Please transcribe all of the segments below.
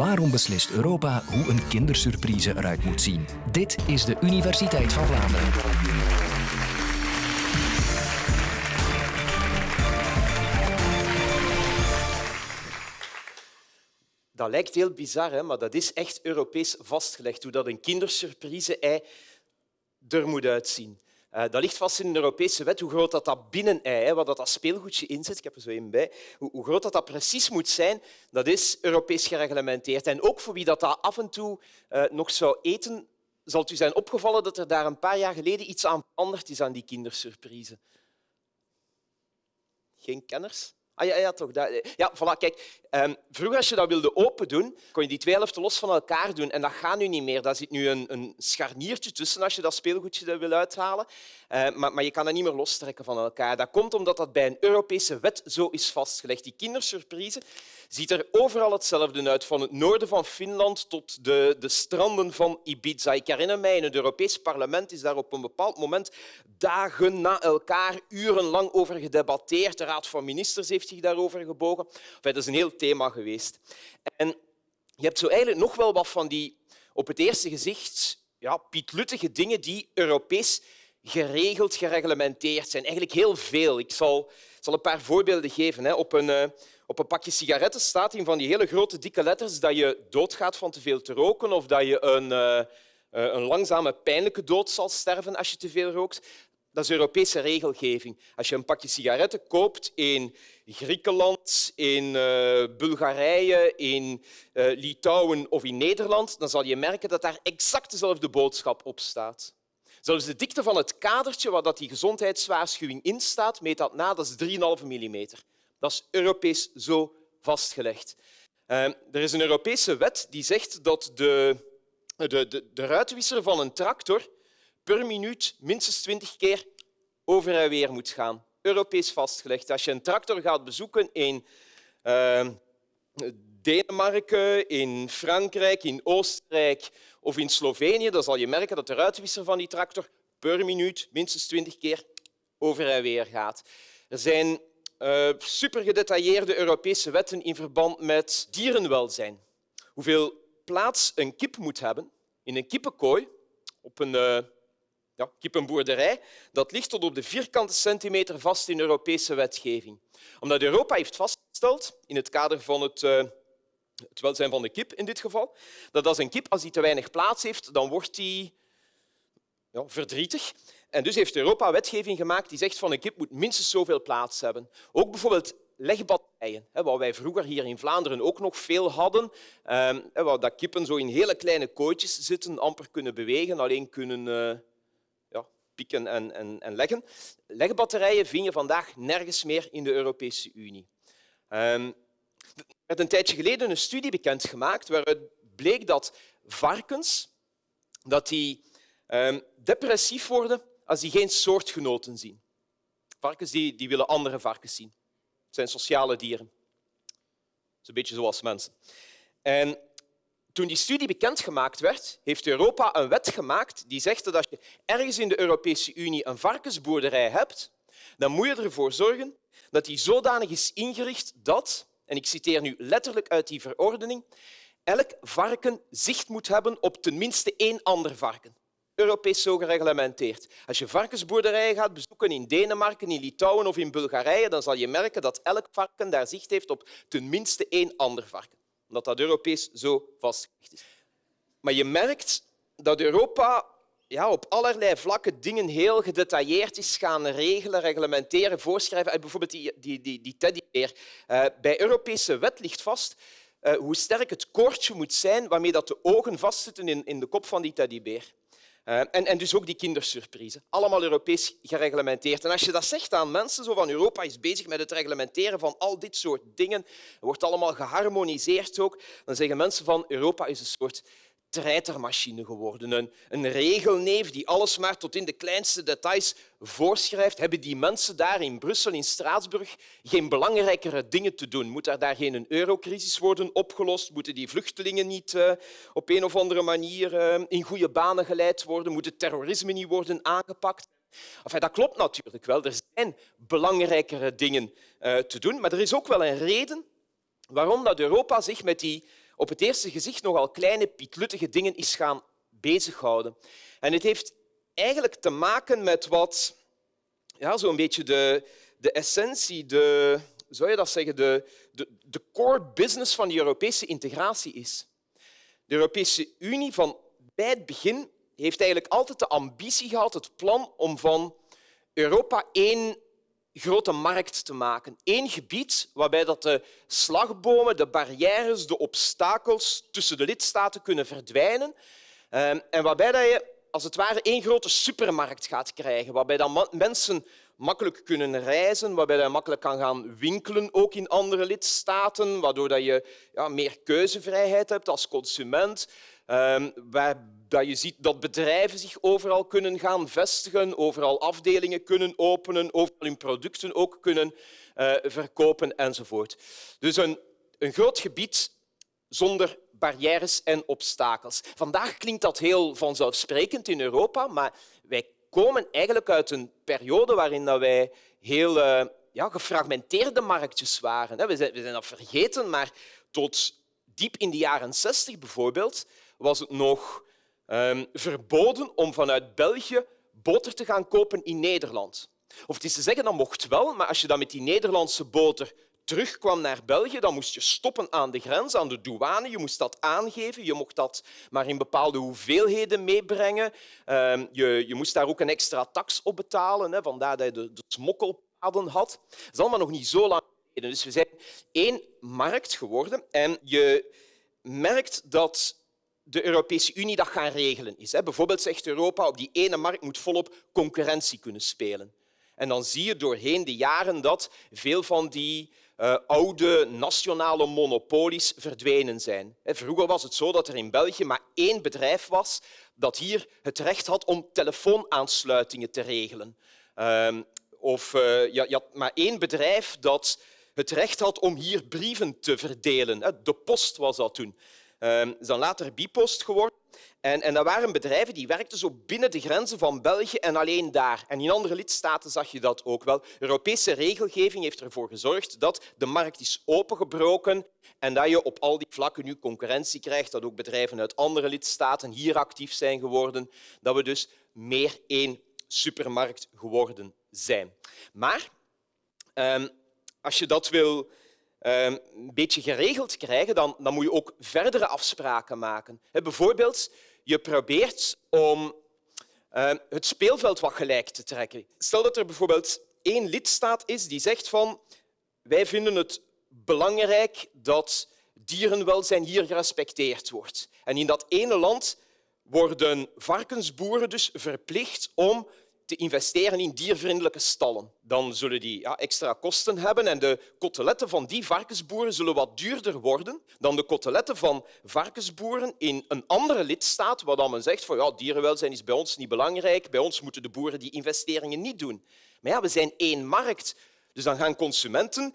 Waarom beslist Europa hoe een kindersurprise eruit moet zien? Dit is de Universiteit van Vlaanderen. Dat lijkt heel bizar, hè? maar dat is echt Europees vastgelegd, hoe dat een kindersurprise-ei er moet uitzien. Uh, dat ligt vast in een Europese wet, hoe groot dat, dat binnen-ei, wat dat, speelgoedje inzet, ik heb er zo een bij, hoe, hoe, groot dat, dat precies moet zijn, dat is Europees gereglementeerd. En ook voor wie dat, dat af en toe uh, nog zou eten, zal u zijn opgevallen dat er daar een paar jaar geleden iets aan veranderd is aan die kindersurprise. Geen kenners? Ah ja, ja toch. Dat, ja, voilà, kijk. Um, vroeger, als je dat wilde open doen, kon je die twee helften los van elkaar doen. En dat gaat nu niet meer. Daar zit nu een, een scharniertje tussen als je dat speelgoedje wil uithalen. Uh, maar, maar je kan dat niet meer lostrekken van elkaar. Dat komt omdat dat bij een Europese wet zo is vastgelegd. Die kindersurprise ziet er overal hetzelfde uit, van het noorden van Finland tot de, de stranden van Ibiza. Ik herinner mij, in het Europees Parlement is daar op een bepaald moment dagen na elkaar urenlang over gedebatteerd. De Raad van Ministers heeft zich daarover gebogen. dat is een heel thema geweest. En je hebt zo eigenlijk nog wel wat van die op het eerste gezicht ja, pietluttige dingen die Europees geregeld, gereglementeerd zijn. Eigenlijk heel veel. Ik zal, zal een paar voorbeelden geven. Op een, eh, op een pakje sigaretten staat in van die hele grote dikke letters dat je doodgaat van te veel te roken of dat je een, uh, een langzame, pijnlijke dood zal sterven als je te veel rookt. Dat is Europese regelgeving. Als je een pakje sigaretten koopt in Griekenland, in uh, Bulgarije, in uh, Litouwen of in Nederland, dan zal je merken dat daar exact dezelfde boodschap op staat. Zelfs de dikte van het kadertje waar die gezondheidswaarschuwing in staat, meet dat na, dat is 3,5 mm. Dat is Europees zo vastgelegd. Uh, er is een Europese wet die zegt dat de, de, de, de ruitwisser van een tractor per minuut minstens 20 keer over en weer moet gaan. Europees vastgelegd. Als je een tractor gaat bezoeken in uh, Denemarken, in Frankrijk, in Oostenrijk of in Slovenië, dan zal je merken dat de ruitwisser van die tractor per minuut minstens 20 keer over en weer gaat. Er zijn uh, super gedetailleerde Europese wetten in verband met dierenwelzijn. Hoeveel plaats een kip moet hebben in een kippenkooi op een uh, ja, kippenboerderij, dat ligt tot op de vierkante centimeter vast in Europese wetgeving. Omdat Europa heeft vastgesteld, in het kader van het, uh, het welzijn van de kip in dit geval, dat als een kip als die te weinig plaats heeft, dan wordt die ja, verdrietig. En dus heeft Europa wetgeving gemaakt die zegt van een kip moet minstens zoveel plaats hebben. Ook bijvoorbeeld legbatterijen, wat wij vroeger hier in Vlaanderen ook nog veel hadden, ehm, waar dat kippen zo in hele kleine kooitjes zitten, amper kunnen bewegen, alleen kunnen ja, pieken en, en, en leggen. Legbatterijen vind je vandaag nergens meer in de Europese Unie. Um, er werd een tijdje geleden een studie bekendgemaakt waaruit bleek dat varkens dat die, um, depressief worden als die geen soortgenoten zien. Varkens die, die willen andere varkens zien. Het zijn sociale dieren. Dat is een beetje zoals mensen. En toen die studie bekendgemaakt werd, heeft Europa een wet gemaakt die zegt dat als je ergens in de Europese Unie een varkensboerderij hebt, dan moet je ervoor zorgen dat die zodanig is ingericht dat, en ik citeer nu letterlijk uit die verordening, elk varken zicht moet hebben op tenminste één ander varken. Europees zo gereglementeerd. Als je varkensboerderijen gaat bezoeken in Denemarken, in Litouwen of in Bulgarije, dan zal je merken dat elk varken daar zicht heeft op tenminste één ander varken. Omdat dat Europees zo vastgelegd is. Maar je merkt dat Europa ja, op allerlei vlakken dingen heel gedetailleerd is gaan regelen, reglementeren, voorschrijven. Bijvoorbeeld die, die, die, die teddybeer. Uh, bij Europese wet ligt vast uh, hoe sterk het koordje moet zijn waarmee dat de ogen vastzitten in, in de kop van die teddybeer. Uh, en, en, dus ook die kindersurprise. Allemaal Europees gereglementeerd. En als je dat zegt aan mensen, zo van Europa is bezig met het reglementeren van al dit soort dingen, wordt allemaal geharmoniseerd ook, dan zeggen mensen van Europa is een soort treitermachine geworden. Een, regelneef die alles maar tot in de kleinste details voorschrijft. Hebben die mensen daar in Brussel, in Straatsburg, geen belangrijkere dingen te doen? Moet er daar geen eurocrisis worden opgelost? Moeten die vluchtelingen niet uh, op een of andere manier uh, in goede banen geleid worden? Moet het terrorisme niet worden aangepakt? Enfin, dat klopt natuurlijk wel. Er zijn belangrijkere dingen uh, te doen, maar er is ook wel een reden waarom dat Europa zich met die op het eerste gezicht nogal kleine, pietluttige dingen is gaan bezighouden. En het heeft eigenlijk te maken met wat ja, zo'n beetje de, de essentie, de, zou je dat zeggen, de, de, de core business van de Europese integratie is. De Europese Unie van bij het begin heeft eigenlijk altijd de ambitie gehad, het plan om van Europa één grote markt te maken. Eén gebied waarbij dat de slagbomen, de barrières, de obstakels tussen de lidstaten kunnen verdwijnen ehm, en waarbij dat je als het ware één grote supermarkt gaat krijgen, waarbij dan mensen makkelijk kunnen reizen, waarbij je makkelijk kan gaan winkelen, ook in andere lidstaten, waardoor je ja, meer keuzevrijheid hebt als consument, ehm, dat je ziet dat bedrijven zich overal kunnen gaan vestigen, overal afdelingen kunnen openen, overal hun producten ook kunnen uh, verkopen enzovoort. Dus een, een groot gebied zonder barrières en obstakels. Vandaag klinkt dat heel vanzelfsprekend in Europa, maar wij komen eigenlijk uit een periode waarin wij heel uh, ja, gefragmenteerde marktjes waren. We zijn, we zijn dat vergeten, maar tot diep in de jaren 60 bijvoorbeeld was het nog um, verboden om vanuit België boter te gaan kopen in Nederland. Of het is te zeggen, dat mocht wel, maar als je dan met die Nederlandse boter terugkwam naar België, dan moest je stoppen aan de grens, aan de douane. Je moest dat aangeven. Je mocht dat maar in bepaalde hoeveelheden meebrengen. Ehm, je, je moest daar ook een extra tax op betalen, hè, vandaar dat je de, de smokkelpaden had. Dat is allemaal nog niet zo lang geleden. Dus we zijn één markt geworden en je merkt dat de Europese Unie dat gaan regelen is. Bijvoorbeeld zegt Europa, op die ene markt moet volop concurrentie kunnen spelen. En dan zie je doorheen de jaren dat veel van die uh, oude nationale monopolies verdwenen zijn. Vroeger was het zo dat er in België maar één bedrijf was dat hier het recht had om telefoonaansluitingen te regelen. Uh, of je, je had maar één bedrijf dat het recht had om hier brieven te verdelen. De post was dat toen. Um, is dan later Bipost geworden. En, en dat waren bedrijven die werkten zo binnen de grenzen van België en alleen daar. En in andere lidstaten zag je dat ook wel. Europese regelgeving heeft ervoor gezorgd dat de markt is opengebroken en dat je op al die vlakken nu concurrentie krijgt, dat ook bedrijven uit andere lidstaten hier actief zijn geworden, dat we dus meer één supermarkt geworden zijn. Maar um, als je dat wil Ehm, een beetje geregeld krijgen, dan, dan moet je ook verdere afspraken maken. Bijvoorbeeld, je probeert om ehm, het speelveld wat gelijk te trekken. Stel dat er bijvoorbeeld één lidstaat is die zegt van wij vinden het belangrijk dat dierenwelzijn hier gerespecteerd wordt. En in dat ene land worden varkensboeren dus verplicht om te investeren in diervriendelijke stallen. Dan zullen die ja, extra kosten hebben en de koteletten van die varkensboeren zullen wat duurder worden dan de koteletten van varkensboeren in een andere lidstaat, waar dan men zegt van ja, dierenwelzijn is bij ons niet belangrijk, bij ons moeten de boeren die investeringen niet doen. Maar ja, we zijn één markt, dus dan gaan consumenten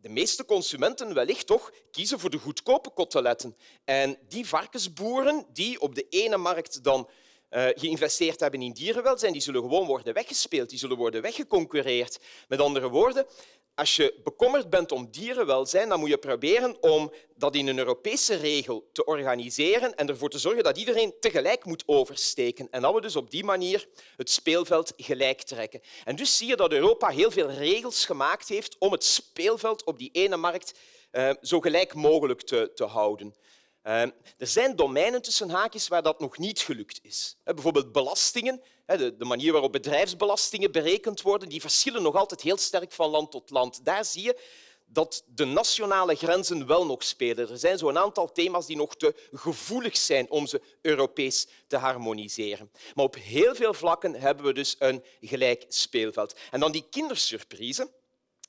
de meeste consumenten wellicht toch kiezen voor de goedkope koteletten. En die varkensboeren die op de ene markt dan uh, geïnvesteerd hebben in dierenwelzijn, die zullen gewoon worden weggespeeld, die zullen worden weggeconcurreerd. Met andere woorden, als je bekommerd bent om dierenwelzijn, dan moet je proberen om dat in een Europese regel te organiseren en ervoor te zorgen dat iedereen tegelijk moet oversteken. En dat we dus op die manier het speelveld gelijk trekken. En dus zie je dat Europa heel veel regels gemaakt heeft om het speelveld op die ene markt uh, zo gelijk mogelijk te, te houden. Ehm, er zijn domeinen tussen haakjes waar dat nog niet gelukt is. Bijvoorbeeld belastingen. De manier waarop bedrijfsbelastingen berekend worden, die verschillen nog altijd heel sterk van land tot land. Daar zie je dat de nationale grenzen wel nog spelen. Er zijn zo'n aantal thema's die nog te gevoelig zijn om ze Europees te harmoniseren. Maar op heel veel vlakken hebben we dus een gelijk speelveld. En dan die kindersurprise.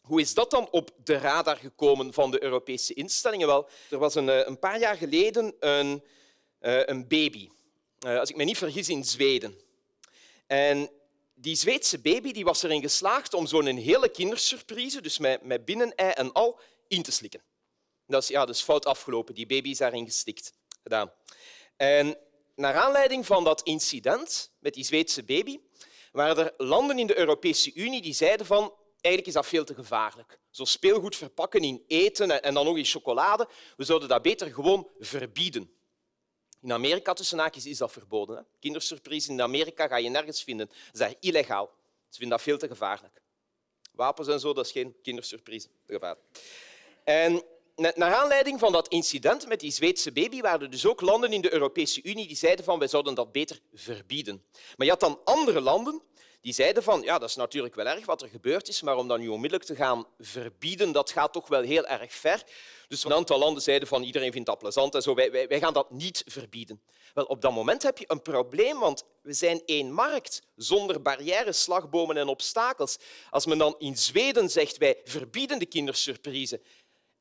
Hoe is dat dan op de radar gekomen van de Europese instellingen? Wel, er was een, eh, een paar jaar geleden een, eh, een baby, eh, als ik me niet vergis, in Zweden. En die Zweedse baby die was erin geslaagd om zo'n hele kindersurprise, dus met, met binnenei en al, in te slikken. Dat is, ja, dat fout afgelopen. Die baby is daarin gestikt. Gedaan. En naar aanleiding van dat incident met die Zweedse baby waren er landen in de Europese Unie die zeiden van eigenlijk is dat veel te gevaarlijk. Zo speelgoed verpakken in eten en dan nog in chocolade. We zouden dat beter gewoon verbieden. In Amerika tussen haakjes is dat verboden. Kindersurprise in Amerika ga je nergens vinden. Dat is daar illegaal. Ze vinden dat veel te gevaarlijk. Wapens en zo, dat is geen kindersurprise. En naar aanleiding van dat incident met die Zweedse baby waren er dus ook landen in de Europese Unie die zeiden van wij zouden dat beter verbieden. Maar je had dan andere landen die zeiden van ja, dat is natuurlijk wel erg wat er gebeurd is, maar om dat nu onmiddellijk te gaan verbieden, dat gaat toch wel heel erg ver. Dus een aantal landen zeiden van iedereen vindt dat plezant en zo, wij, wij, wij gaan dat niet verbieden. Wel, op dat moment heb je een probleem, want we zijn één markt zonder barrières, slagbomen en obstakels. Als men dan in Zweden zegt wij verbieden de kindersurprise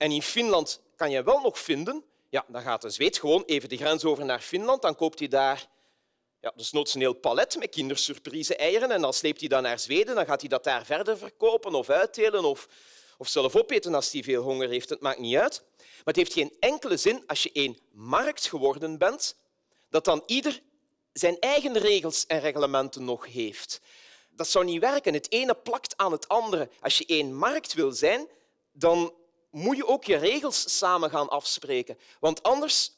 en in Finland kan je wel nog vinden, ja, dan gaat een Zweed gewoon even de grens over naar Finland, dan koopt hij daar ja, dus een heel palet met kindersurprise-eieren en dan sleept hij dat naar Zweden, dan gaat hij dat daar verder verkopen of uitdelen of, of zelf opeten als hij veel honger heeft. Het maakt niet uit. Maar het heeft geen enkele zin als je één markt geworden bent, dat dan ieder zijn eigen regels en reglementen nog heeft. Dat zou niet werken. Het ene plakt aan het andere. Als je één markt wil zijn, dan moet je ook je regels samen gaan afspreken. Want anders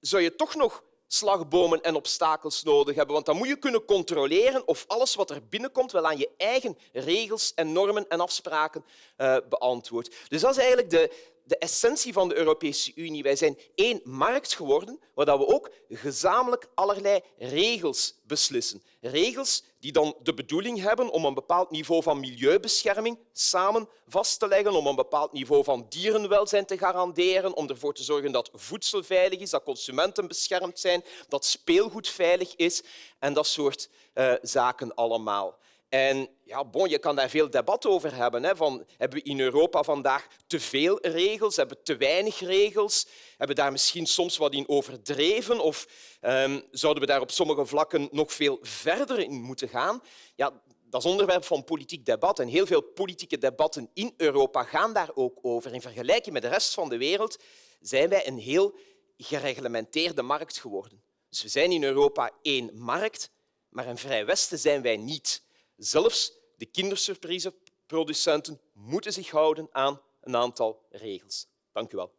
zou je toch nog slagbomen en obstakels nodig hebben. Want dan moet je kunnen controleren of alles wat er binnenkomt wel aan je eigen regels en normen en afspraken uh, beantwoordt. Dus dat is eigenlijk de, de essentie van de Europese Unie. Wij zijn één markt geworden waar we ook gezamenlijk allerlei regels beslissen. Regels die dan de bedoeling hebben om een bepaald niveau van milieubescherming samen vast te leggen, om een bepaald niveau van dierenwelzijn te garanderen, om ervoor te zorgen dat voedsel veilig is, dat consumenten beschermd zijn, dat speelgoed veilig is en dat soort uh, zaken allemaal. En ja, bon, je kan daar veel debat over hebben. Hè, van, hebben we in Europa vandaag te veel regels? Hebben we te weinig regels? Hebben we daar misschien soms wat in overdreven? Of um, zouden we daar op sommige vlakken nog veel verder in moeten gaan? Ja, dat is onderwerp van politiek debat. En heel veel politieke debatten in Europa gaan daar ook over. In vergelijking met de rest van de wereld zijn wij een heel gereglementeerde markt geworden. Dus we zijn in Europa één markt, maar een vrij Westen zijn wij niet. Zelfs de kindersurpriseproducenten moeten zich houden aan een aantal regels. Dank u wel.